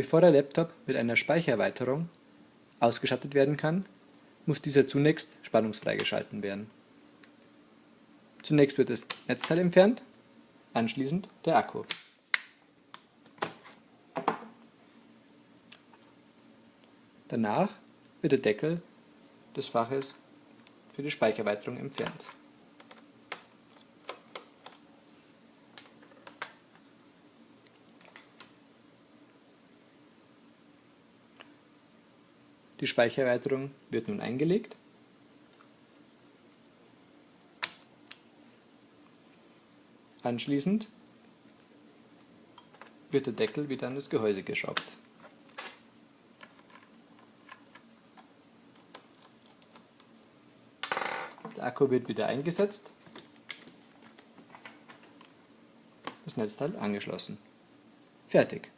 Bevor der Laptop mit einer Speichererweiterung ausgestattet werden kann, muss dieser zunächst spannungsfrei geschalten werden. Zunächst wird das Netzteil entfernt, anschließend der Akku. Danach wird der Deckel des Faches für die Speichererweiterung entfernt. Die Speichererweiterung wird nun eingelegt. Anschließend wird der Deckel wieder an das Gehäuse geschraubt. Der Akku wird wieder eingesetzt, das Netzteil angeschlossen. Fertig.